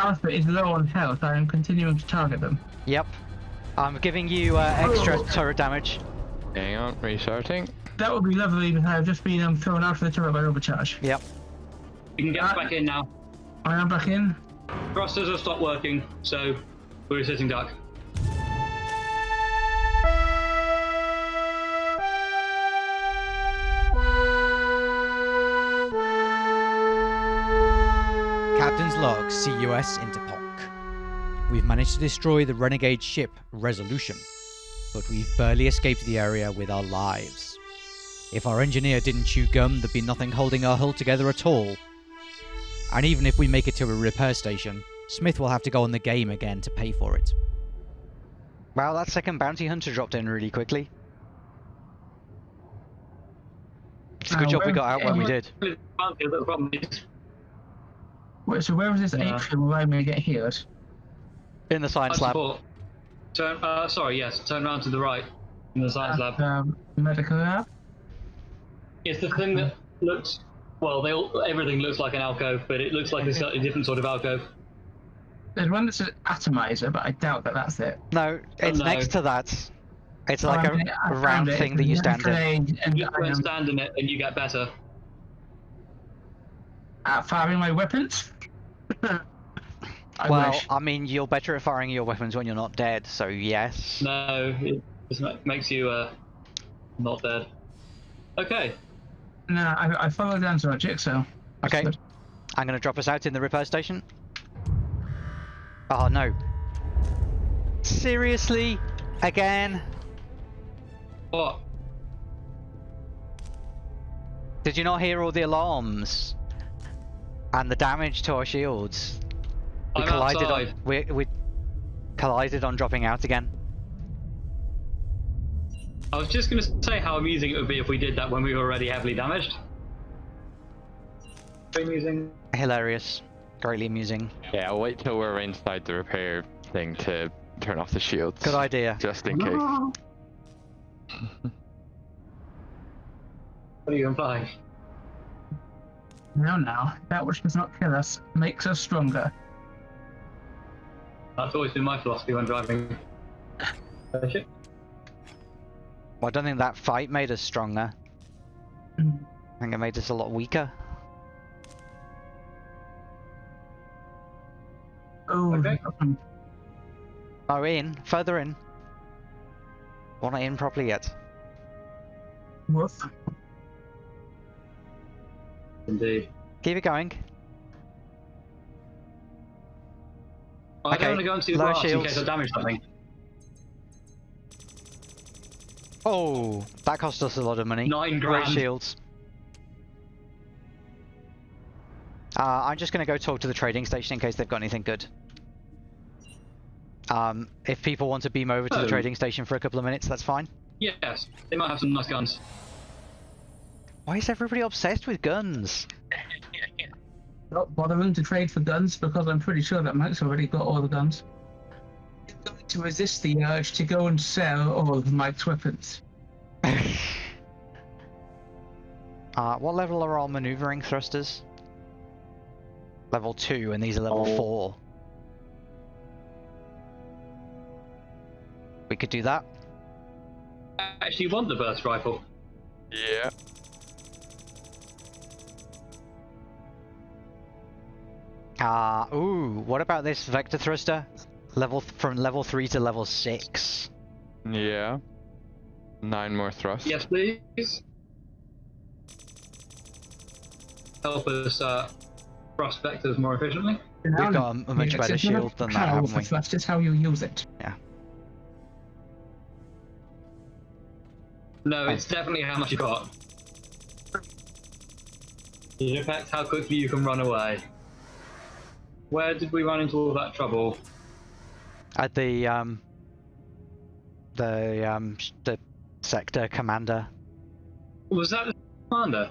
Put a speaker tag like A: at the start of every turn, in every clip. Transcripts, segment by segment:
A: Alpha is low on health, I am continuing to target them.
B: Yep. I'm giving you uh, extra
A: Oh.
B: turret damage.
C: Hang on, restarting.
A: That would be lovely because I have just been um, thrown out of the turret by overcharge.
B: Yep.
D: You can get us back in now.
A: I am back in.
D: Thrusters have stopped working, so we're sitting duck.
E: Captain's log, CUS Interponk. We've managed to destroy the renegade ship Resolution, but we've barely escaped the area with our lives. If our engineer didn't chew gum, there'd be nothing holding our hull together at all. And even if we make it to a repair station, Smith will have to go on the game again to pay for it.
B: Wow, that second bounty hunter dropped in really quickly. It's a good
A: Uh,
B: job we got out when we did.
D: The problem is,
A: Wait, so where is this
D: Yeah.
A: atrium where I'm going to get healed?
B: In the science lab.
D: support. Turn, uh, sorry, yes, turn around to the right in the science lab.
A: Um, medical lab?
D: It's the thing that looks, well, they all, everything looks like an alcove, but it looks like a slightly different sort of alcove.
A: There's one that's an atomizer, but I doubt that that's it.
B: No, it's
D: no.
B: next to that. It's like
A: Oh,
B: a,
A: I
B: a
A: found
B: round
A: it.
B: thing that you stand in.
A: And
D: You
A: I
D: go stand in it, and you get better.
A: at firing my weapons. I
B: Well,
A: wish.
B: I mean, you're better at firing your weapons when you're not dead, so yes.
D: No, it just makes you uh, not dead. Okay,
A: No, I, I follow Dan's logic, so. that's
B: Okay.
A: good.
B: I'm gonna drop us out in the repair station. Oh no. Seriously? Again?
D: what?
B: Did you not hear all the alarms? And the damage to our shields? We
D: I'm
B: collided
D: outside.
B: on we we collided on dropping out again.
D: I was just going to say how amusing it would be if we did that when we were already heavily damaged. Very amusing.
B: Hilarious. Greatly amusing.
C: Yeah, I'll wait till we're inside the repair thing to turn off the shields.
B: Good idea.
C: Just in case.
D: What are you implying?
A: Now, now, that which does not kill us makes us stronger.
D: That's always been my philosophy when driving.
B: Well, I don't think that fight made us stronger.
A: Mm.
B: I think it made us a lot weaker.
A: Oh,
D: Okay.
B: Oh, in. Further in. We're not in properly yet.
A: woof.
B: Keep it going.
D: I
B: Okay,
D: don't want to go into the grass in case I damage something.
B: Oh, that cost us a lot of money.
D: Nine
B: Great shields. Uh, I'm just going to go talk to the trading station in case they've got anything good. Um, if people want to beam over to the
D: Oh.
B: trading station for a couple of minutes, that's fine.
D: Yes, they might have some nice guns.
B: Why is everybody obsessed with guns?
A: Not bothering to trade for guns because I'm pretty sure that Mike's already got all the guns. He's going to resist the urge to go and sell all of Mike's weapons.
B: Uh, what level are our maneuvering thrusters? Level 2, and these are level 4. We could do that.
D: I actually want the burst rifle.
C: Yeah.
B: Ah, ooh, what about this vector thruster? Level th- from level 3 to level 6.
C: Yeah. Nine more thrusts.
D: Yes, please. Help us uh, thrust vectors more efficiently.
B: We've got a, a much better
A: if you have
B: shield than that, haven't we?
A: thrust, it's how you use it. Yeah.
D: No, it's definitely how much you got. It affects how quickly you can run away. Where did we run into all that trouble?
B: At the, um... The, um, the sector commander.
D: Was that the commander?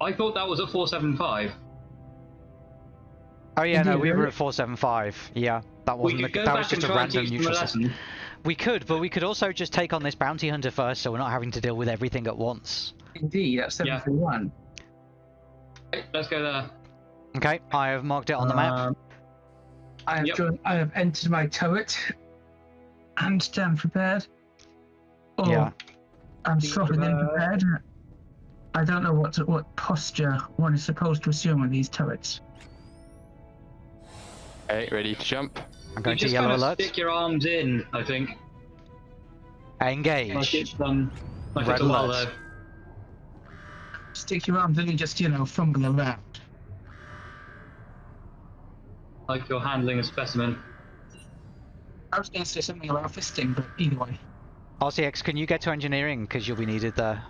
D: I thought that was at 475.
B: Oh yeah, no,
A: Indeed,
B: we were at 475. Yeah, that wasn't the, that was just a random
D: teach them a
B: neutral system. We could, but we could also just take on this bounty hunter first, so we're not having to deal with everything at once.
A: Indeed, that's
D: Yeah.
A: 731.
D: Right, let's go there.
B: Okay, I have marked it on the map.
D: Um,
A: I have
D: Yep.
A: joined, I have entered my turret and stand prepared. Or
B: Yeah.
A: I'm
D: Be
A: swapping in
D: prepared.
A: prepared. I don't know what what posture one is supposed to assume with these turrets.
C: Okay, ready to jump?
B: I'm
D: you
B: going to
D: just
B: yellow
D: kind of
B: alert.
D: stick your arms in, I think. Like
B: Engage.
D: it's um, like
B: Red
D: it's a while
B: alert.
D: there.
A: Stick your arms in and just you know fumble around.
D: Like you're handling a specimen.
A: I was going to say something about fisting, but either way.
B: RCX, can you get to engineering? Because you'll be needed there.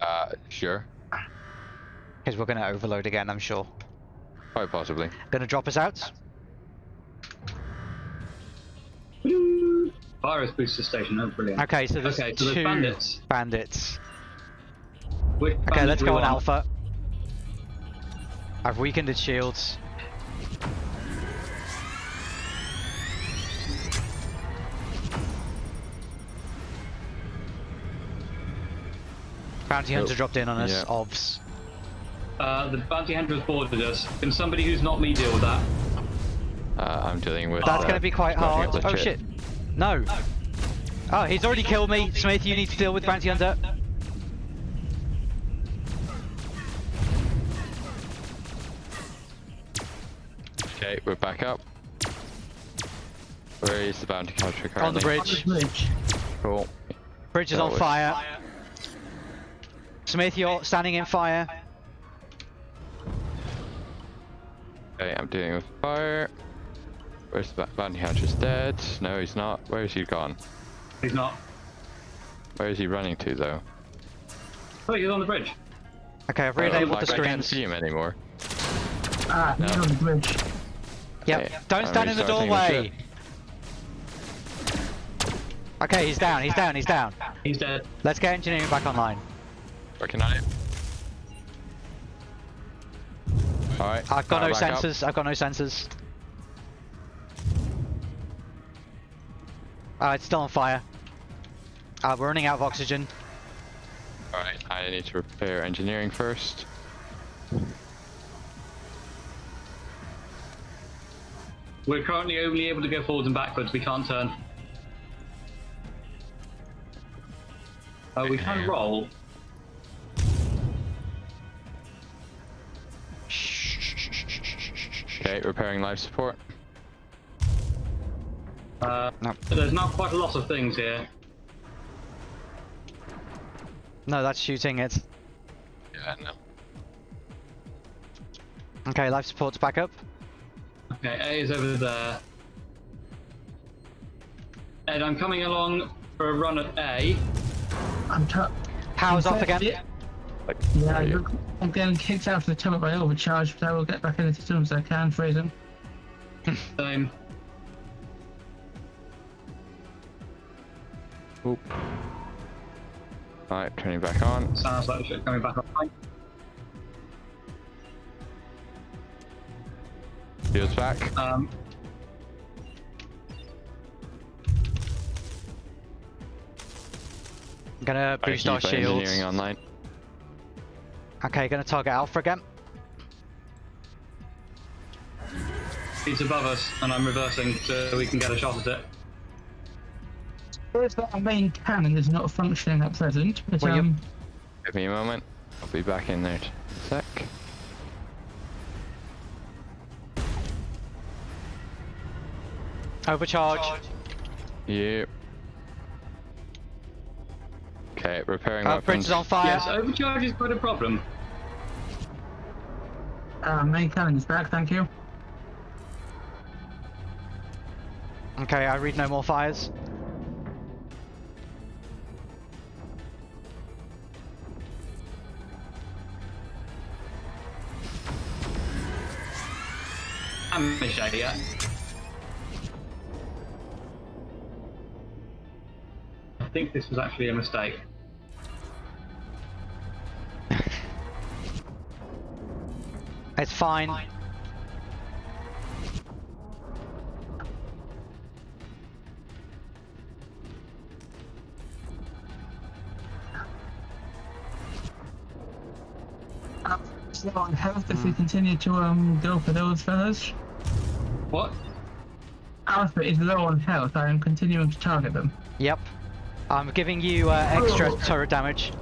C: Uh, sure.
B: Because we're going to overload again, I'm sure.
C: Quite possibly.
B: Going to drop us out.
D: Virus booster station. Oh, brilliant.
B: Okay, so there's
D: Okay, so there's
B: two
D: bandits.
B: bandits.
D: Which
B: Okay,
D: bandit
B: let's go
D: we
B: on? Alpha. I've weakened its shields. Bounty Hunter
C: Oh,
B: dropped in on us,
C: yeah.
B: OBS.
D: Uh, the bounty hunter has boarded us. Can somebody who's not me deal with that?
C: Uh, I'm dealing with.
B: That's
C: uh,
B: going to be quite hard.
C: up the
B: Oh shit. No. Oh, he's already killed me. Smith, you need to deal with Bounty Hunter.
C: Okay, we're back up. Where is the bounty hunter currently?
B: On the
A: On
B: bridge.
A: the bridge.
C: Cool.
B: Bridge is
C: That
B: on
C: was-
B: fire. Smith, you're standing in fire.
C: Okay, I'm dealing with fire. Where's the ba- bounty hunter's dead? No, he's not. Where is he gone?
D: He's not.
C: Where is he running to though?
D: Oh, he's on the bridge.
B: Okay, I've
C: Oh,
B: re-enabled
C: like,
B: the
C: I can't see him anymore.
A: Ah, he's on the bridge.
B: Yep.
C: Okay,
B: Don't stand in the doorway. Okay, he's down, he's down, he's down.
D: He's dead.
B: Let's get engineering back online.
C: Working on it. Alright.
B: I've got no
C: back up.
B: sensors, I've got no sensors. Uh, it's still on fire. Uh, we're running out of oxygen.
C: Alright, I need to repair engineering first.
D: We're currently only able to go forwards and backwards. We can't turn. Uh, we can roll.
C: Okay, repairing life support.
D: Uh,
B: No.
D: There's not quite a lot of things here.
B: No, that's shooting it.
C: Yeah, no.
B: Okay, life support's back up.
D: Okay, A is over there. And I'm coming along for a run at A.
A: I'm t-
B: Power's off again.
A: Yeah,
C: Like,
A: yeah
C: you?
A: I'm getting kicked out of the turret by overcharge, but I will get back in it as soon as I can, Fraser.
D: Same.
C: Oop. Alright, turning back on.
D: Sounds like shit coming back online.
C: Shields back.
D: Um,
B: I'm gonna
C: I
B: boost our shields.
C: engineering online.
B: Okay, gonna target Alpha again.
D: it's above us, and I'm reversing so we can get a shot at it.
A: There's that our main cannon is not functioning at present, but
B: Well,
A: um,
C: Give me a moment. I'll be back in there in a sec.
B: Overcharge.
C: Yeah. Okay, repairing
B: Uh,
C: weapons.
B: bridge is on fire.
D: Yes, overcharge is quite a problem.
A: uh, main cannon is back, thank you.
B: Okay, I read no more fires.
D: I'm Michelle, yeah. I think this was actually a mistake.
B: It's fine.
A: Uh, is low on health if we continue to um go for those fellas.
D: What?
A: Alpha is low on health. I am continuing to target them.
B: Yep. I'm giving you uh, extra turret damage.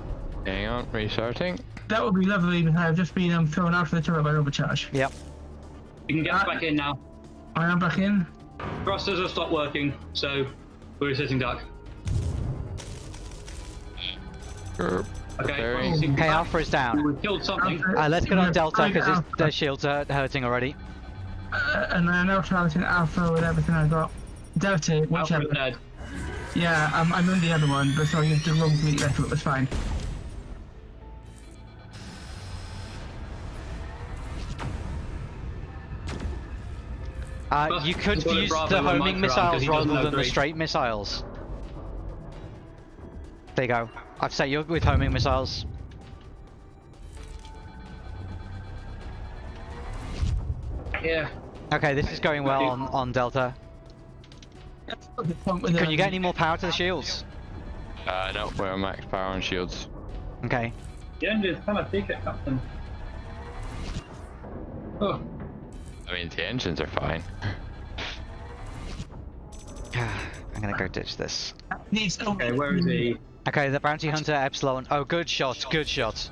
C: Hang on, restarting.
A: That would be lovely because I've just been um, thrown out of the turret by overcharge.
B: Yep.
D: You can get us back in now.
A: I am back in.
D: Thrusters have stopped working, so we're sitting duck.
C: Erp.
D: Okay.
C: Preparing.
D: sitting
B: Okay. Alpha is down.
D: We killed something.
B: Uh, let's get on Delta because their shields are hurting already.
A: Uh, and I am now targeting Alpha with everything I got. Delta,
D: Alpha
A: whichever.
D: is dead.
A: Yeah, um, I'm in the other one, but sorry, the wrong fleet left, it was fine.
B: Uh,
D: Well,
B: you could
D: we've got a
B: use the homing missiles rather than the straight missiles. There you go. I've set you up with homing missiles.
D: Yeah.
B: Okay, this is going well on, on Delta. Can you get any more power to the shields?
C: Uh, no, we're max power on shields.
B: Okay.
D: The engine's kind of thick at Captain. Oh,
C: I mean, the engines are fine.
B: I'm gonna go ditch this.
A: Needs
D: okay, where is he?
B: Okay, the bounty hunter Epsilon. Oh, good shot, good shot.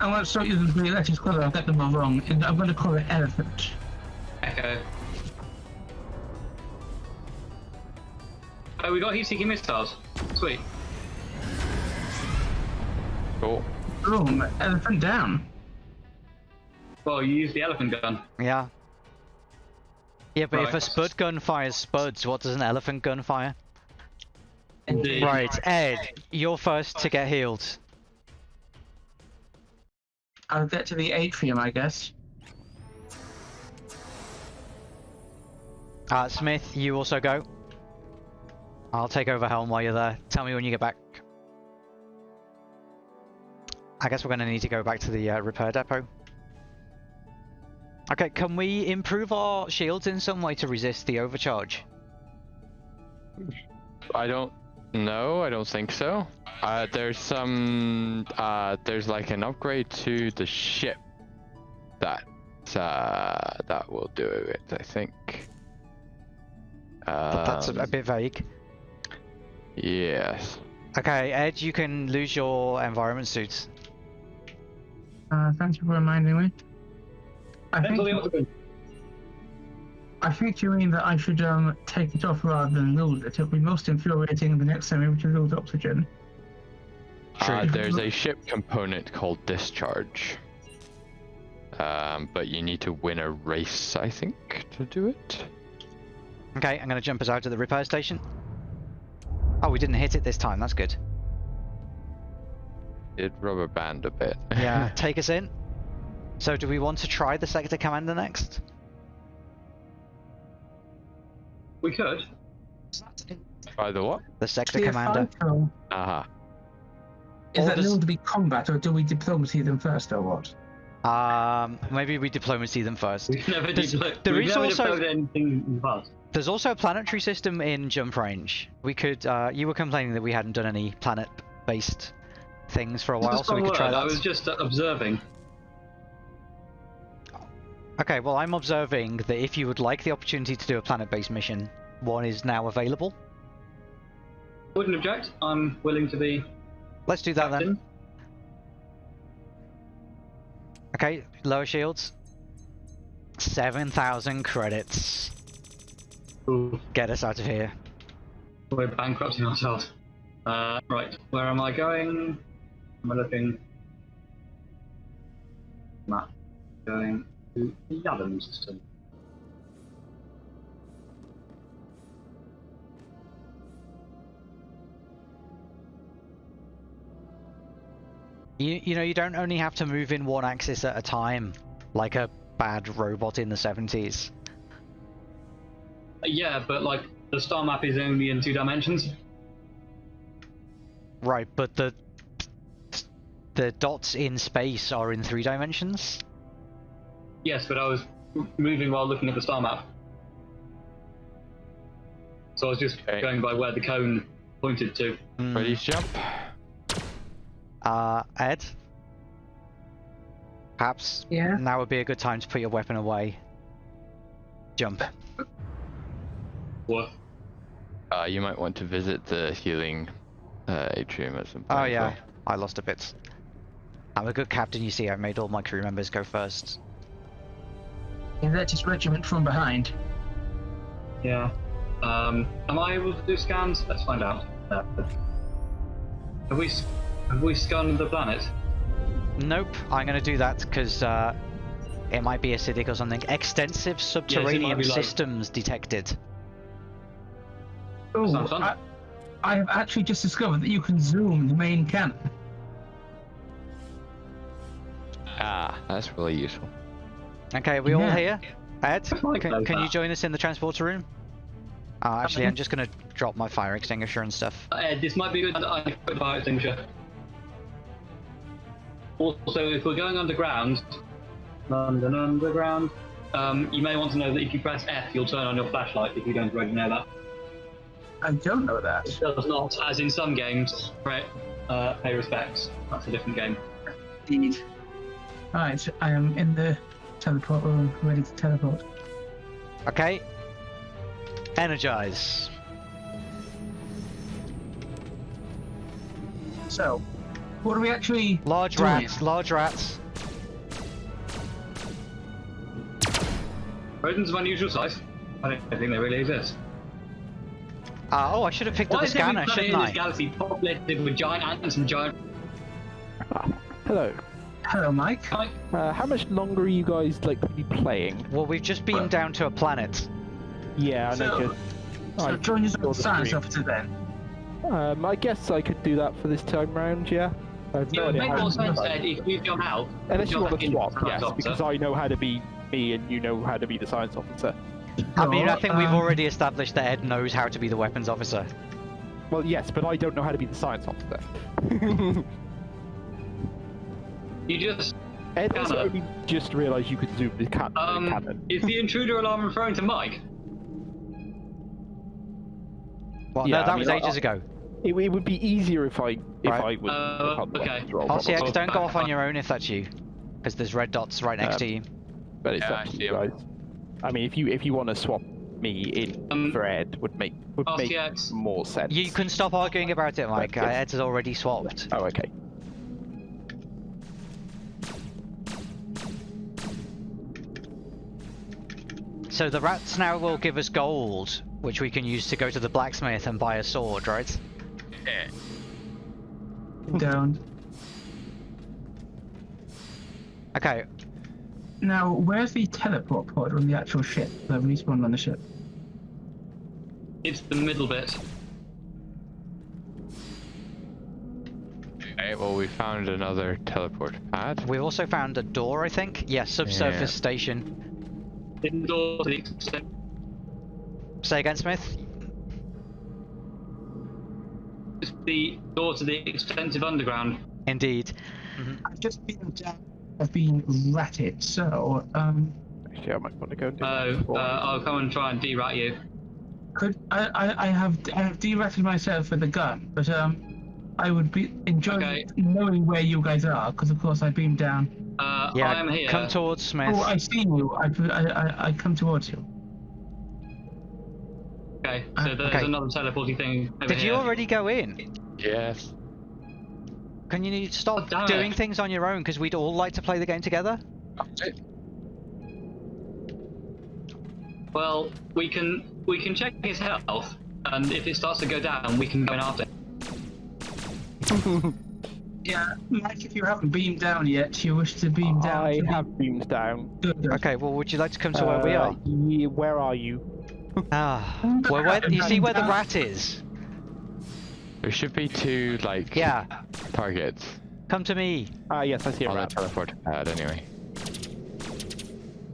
A: Oh, I'm going to start using the electric squad, I'll get them all wrong. I'm going to call it Elephant.
D: Echo. Oh, we got heat seeking missiles. Sweet.
C: Cool.
A: Boom, Elephant down.
D: Well, you use the elephant gun.
B: Yeah. Yeah, but if a spud gun fires spuds, what does an elephant gun fire?
D: Indeed.
B: Right, Ed, you're first to get healed.
A: I'll get to the atrium, I guess.
B: Uh, Smith, you also go. I'll take over helm while you're there. Tell me when you get back. I guess we're going to need to go back to the uh, repair depot. Okay, can we improve our shields in some way to resist the overcharge?
C: I don't know. I don't think so. Uh, there's some. Uh, there's like an upgrade to the ship that uh, that will do it. I think.
B: But that's a, a
C: Um,
B: bit vague.
C: Yes.
B: Okay, Ed, you can lose your environment suits.
A: Uh, thank you for reminding me. I think,
D: octagon.
A: I think you mean that I should um take it off rather than lose it. It'll be most infuriating the next time we lose oxygen.
C: Uh, there's a ship component called discharge. Um, but you need to win a race, I think, to do it.
B: Okay, I'm going to jump us out to the repair station. Oh, we didn't hit it this time, that's good.
C: It rubber band a bit.
B: Yeah, take us in. So do we want to try the sector commander next?
D: We could.
C: By the what?
B: The sector
A: CFI
B: commander.
A: call.
C: Aha.
A: Is
B: Or
A: that
B: does-
A: known to be combat, or do we diplomacy them first, or what?
B: Um, maybe we diplomacy them first.
D: We've never
B: There's-
D: deployed.
B: there
D: We've never
B: also-
D: anything in the past.
B: There's also a planetary system in jump range. We could. Uh, you were complaining that we hadn't done any planet-based things for a while, so we
D: one
B: could try
D: that. I was just uh, observing.
B: Okay, well, I'm observing that if you would like the opportunity to do a planet-based mission, one is now available.
D: Wouldn't object. I'm willing to be
B: Let's do that then. Okay, lower shields. 7,000 credits.
D: Ooh,
B: Get us out of here.
D: we're bankrupting ourselves. Uh, right, where am I going? Am I looking? Map. Going to the Yavin system.
B: You, you know, you don't only have to move in one axis at a time, like a bad robot in the 70s.
D: Uh, yeah, but like the star map is only in two dimensions.
B: Right, but the the dots in space are in three dimensions.
D: Yes, but I was moving while looking at the star map. So I was just
C: Okay.
D: going by where the cone pointed to.
B: Hmm.
C: Ready to jump?
B: Uh, Ed, Perhaps
A: Yeah.
B: now would be a good time to put your weapon away. Jump.
D: What?
C: Uh, you might want to visit the healing uh, atrium at some point.
B: Oh yeah,
C: well.
B: I lost a bit. I'm a good captain, you see. I made all my crew members go first.
A: Yeah, that's his regiment from behind.
D: Yeah. Um, am I able to do scans? Let's find out. Uh, have we have we scanned the planet?
B: Nope, I'm gonna do that because uh, it might be acidic or something. Extensive subterranean
D: be like-
B: systems detected.
A: Oh, I, I have actually just discovered that you can zoom the main cannon.
C: Ah, that's really useful.
B: Okay, are we all here? Ed, can, can you join us in the transporter room? Oh, actually, I'm just gonna drop my fire extinguisher and stuff.
D: Uh, Ed, this might be good. I need to put fire extinguisher. Also, if we're going underground, London Underground, um, you may want to know that if you press F, you'll turn on your flashlight if you don't already know that.
A: I don't know that.
D: It does not, as in some games, right? Uh, pay respects. That's a different game.
A: Indeed. Right, I am in the teleport room, ready to teleport.
B: Okay. Energize.
A: So, what are we actually
B: Large
A: doing?
B: rats, large rats.
D: Rodents of unusual size. I don't think they really exist.
B: Uh, oh, I should have picked up
D: Why
B: the
D: is every
B: scanner,
D: planet
B: shouldn't
D: in this galaxy populated with giant ants and giant?
F: Hello.
A: Hello, Mike.
F: Uh, how much longer are you guys like to be playing?
B: Well, we've just been down to a planet.
F: Yeah, I know.
A: So-
F: just-
A: So
F: I
A: join us on
F: the
A: science
F: stream.
A: officer then.
F: Um, I guess I could do that for this time round. Yeah. I have
D: It
F: no
D: would
F: idea
D: make
F: how
D: more
F: to
D: sense,
F: do that.
D: Ed, if you jump out.
F: Unless you want to swap, yes,
D: officer.
F: because I know how to be me and you know how to be the science officer.
B: I mean, I
A: Sure,
B: think we've
A: um,
B: already established that Ed knows how to be the weapons officer.
F: Well, yes, but I don't know how to be the science officer.
D: You just
F: Ed has only just realised you could zoom the cat
D: um.
F: cannon.
D: Is the intruder alarm referring to Mike?
B: Well,
F: Yeah,
B: no,
F: I
B: that
F: mean,
B: was
F: I-
B: ages ago.
F: It, it would be easier if I if
B: Right.
F: I was.
D: Uh,
F: I
D: okay.
F: weapons
B: RCX, don't go off on your own if that's you. Because there's red dots right next
F: Um,
B: to you.
F: But it's
C: Yeah,
F: up
C: I
F: to you guys. I mean, if you if you want to swap me in
D: Um,
F: for Ed, would make would make more sense.
B: You can stop arguing about it, Mike. Uh,
F: yes.
B: Ed's already swapped.
F: Oh, okay.
B: So the rats now will give us gold, which we can use to go to the blacksmith and buy a sword, right? Yeah.
A: Down.
B: Okay,
A: Now, where's the teleport pod on the actual ship? The respawn on the ship.
D: It's the middle bit.
C: Okay, well, we found another teleport pad.
B: we've also found a door, I think. Yeah, subsurface
C: Yeah.
B: station.
D: Indoor to the extent.
B: Say again, Smith?
D: It's the door to the extensive underground.
B: Indeed.
A: I've just been down. I've been ratted, so um,
F: Actually, I might want to go and do
D: Oh, uh, I'll come and try and derat you.
A: could I, I, I have I have deratted myself with a gun, but um, I would be enjoying
D: Okay.
A: knowing where you guys are, because of course I've beamed down.
D: Uh,
B: Yeah,
D: I am here.
B: come towards Smith.
A: Oh, I see you. I, I, I, I come towards you.
D: Okay, so there's
B: Okay.
D: another teleporting thing over
B: Did you already go in?
C: Yes.
B: Can you stop
D: Oh,
B: doing
D: it.
B: things on your own? Because we'd all like to play the game together.
D: Well, we can we can check his health, and if it starts to go down, we can go in after.
A: Yeah, Mike, if you haven't beamed down yet, you wish to beam down.
F: I
A: to the-
F: have beamed down.
A: Good, good.
B: Okay, well, would you like to come to where we
F: Uh,
B: are?
F: yeah, where are you?
B: Ah, well, where, you see where the
A: Uh,
B: rat is?
C: There should be two, like,
B: Yeah,
C: targets
B: come to me.
F: Ah, yes, I see a
C: on the
F: rat.
C: teleport pad anyway.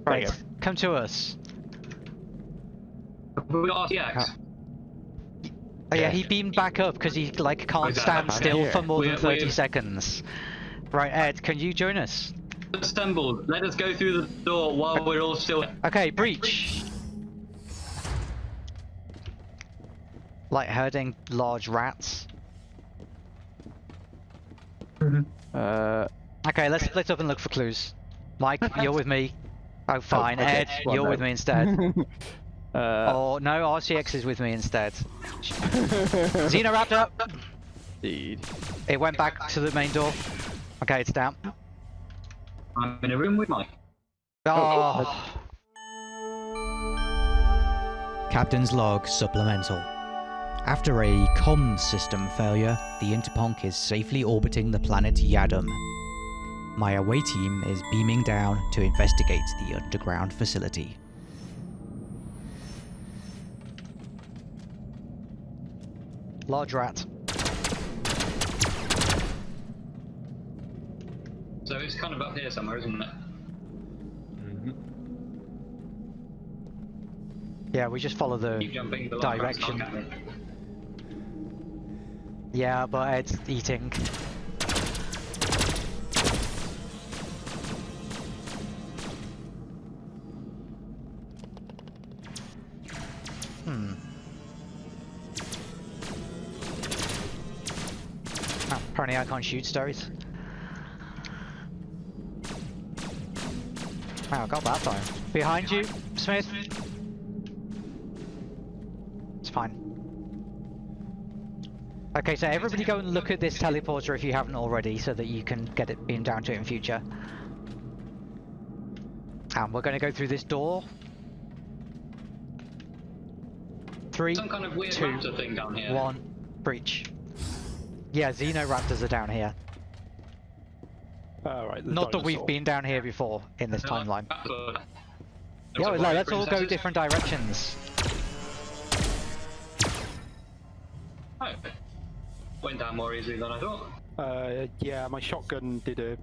B: Right,
F: you
B: come to us.
D: We got RCX.
B: Oh yeah,
C: Yeah.
B: he beamed back up because he like can't stand still for more than
D: We're-
B: 30
D: we're-
B: seconds. Right, Ed, can you join us?
D: Assembled. Let us go through the door while we're all still.
B: Okay, breach. Like herding large rats.
A: Mhm.
F: Uh,
B: Okay, let's split up and look for clues. Mike, you're with me. Oh, fine.
F: okay.
B: Ed, you're with me instead.
F: uh,
B: oh, no, RCX is with me instead. Xenoraptor!
F: indeed.
B: It went back to the main door. Okay, it's down.
D: I'm in a room with Mike.
B: Oh,
E: Captain's log supplemental. After a comms system failure, the Interponk is safely orbiting the planet Yadam. My away team is beaming down to investigate the underground facility.
B: Large rat.
D: So it's kind of up here somewhere, isn't it? Mm-hmm.
B: Yeah, we just follow the.
D: The line rat's not
B: Direction. Yeah, but it's eating. I can't shoot stories. Wow, I got that time. Behind you, Smith. It's fine. Okay, so everybody go and look at this teleporter if you haven't already, so that you can get it beamed down to it in future. And we're going to go through this door. Three,
D: Some kind of weird
B: two,
D: thing down here.
B: one, breach. Yeah, Xenoraptors are down here.
F: Alright, the
B: Not that we've been down here before in this
D: They're like
B: timeline.
D: raptor. Looks
B: Yeah,
D: like
B: no, let's all go different directions.
D: Oh. Went down more easily than I thought.
F: Uh, yeah, my shotgun did a...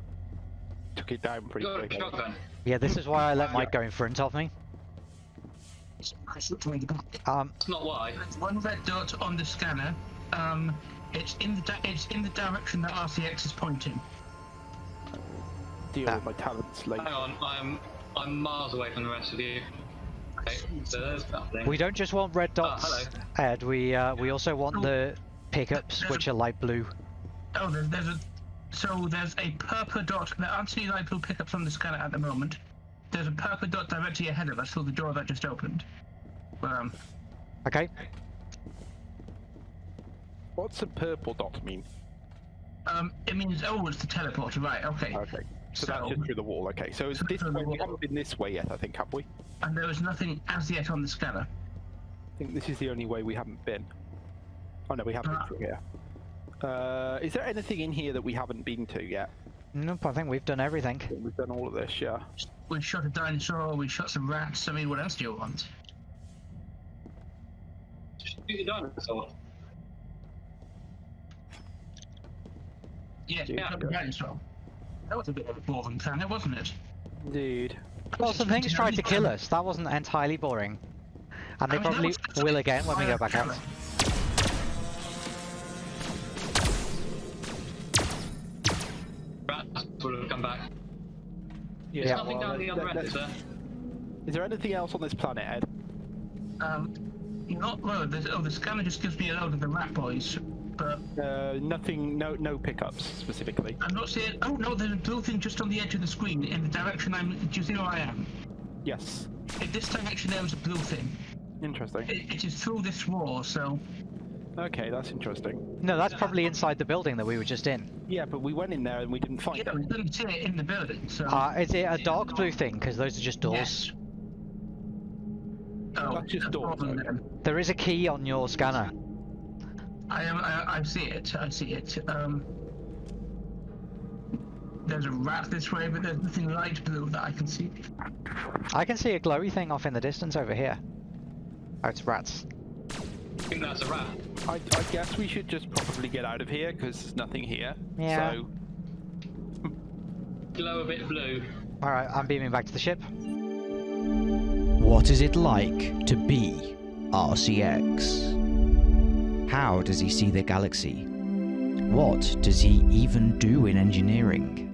F: Took it down pretty
D: Got
F: quick.
D: shotgun.
B: Yeah, this is why I let Mike go in front of me. Um,
D: That's not why.
A: There's one red dot on the scanner. Um, it's in the it's in the direction that RCX is pointing.
F: Deal
B: Ah.
F: with my talents later.
D: Hang on, I'm I'm miles away from the rest of you. Okay, so there's that thing.
B: we don't just want red dots,
D: hello.
B: Ed. We uh, we also want the pickups, which are light blue.
A: Oh, there's, there's a so there's a purple dot. There aren't any light blue pickups on the scanner at the moment. There's a purple dot directly ahead of us through the door that just opened. Um,
B: Okay.
F: What's a purple dot mean?
A: um, it means oh, it's the teleporter, right? Okay.
F: Okay. So,
A: So-
F: that's just through the wall, okay. So it's this way, we haven't been this way yet, I think, have we?
A: And there was nothing as yet on the scanner.
F: I think this is the only way we haven't been. Oh no, we haven't been
A: Ah.
F: through here. Uh, is there anything in here that we haven't been to yet?
B: Nope, I think we've done everything.
F: We've done all of this, yeah.
A: We shot a dinosaur. We shot some rats. I mean, what else do you want?
D: Shoot the dinosaur.
A: Yes, we
D: Yeah.
A: shot a dinosaur. That was a bit of a boring planet, wasn't it?
F: Dude.
B: Well, some things tried to kill us. That wasn't entirely boring. And they
A: I mean,
B: probably
A: was-
B: will again when we go back out.
D: Rats will have come back.
F: Yeah.
D: There's nothing
F: well,
D: down the
F: let-
D: other end, is there?
F: Is there anything else on this planet, Ed?
A: Um, not well. There's, oh, the scanner just gives me a load of the rat boys, but
F: Uh, nothing, no, no pickups specifically.
A: I'm not seeing. Oh no, there's a blue thing just on the edge of the screen in the direction I'm. Do you see where I am?
F: Yes.
A: In this direction, there was a blue thing.
F: Interesting.
A: It, it is through this wall, so
F: Okay, that's interesting.
B: No, that's probably inside the building that we were just in.
F: Yeah, but we went in there and we didn't find
A: yeah,
F: it.
A: we couldn't see it in the building. So
B: Uh, is it a dark blue thing? Because those are just doors.
A: Yes. Oh,
F: That's just doors,
A: problem
F: though.
B: There is a key on your scanner.
A: I am. I, I see it. I see it. Um, there's a rat this way, but there's nothing light blue that I can see.
B: I can see a glowy thing off in the distance over here. Oh, it's rats.
D: I think that's a rat.
F: I, I guess we should just probably get out of here because there's nothing here.
B: Yeah.
F: So
D: Glow a bit blue.
B: Alright, I'm beaming back to the ship.
E: What is it like to be RCX? How does he see the galaxy? What does he even do in engineering?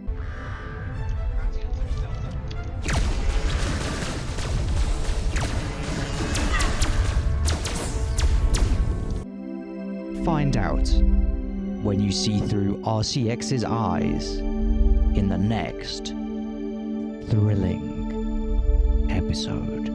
E: Find out when you see through RCX's eyes in the next
B: thrilling episode.